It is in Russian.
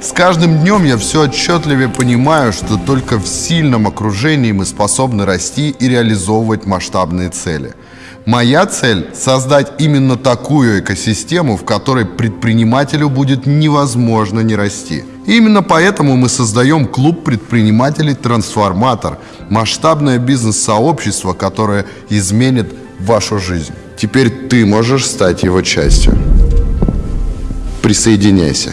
С каждым днем я все отчетливее понимаю, что только в сильном окружении мы способны расти и реализовывать масштабные цели. Моя цель – создать именно такую экосистему, в которой предпринимателю будет невозможно не расти. И именно поэтому мы создаем клуб предпринимателей «Трансформатор» – масштабное бизнес-сообщество, которое изменит вашу жизнь. Теперь ты можешь стать его частью. Присоединяйся.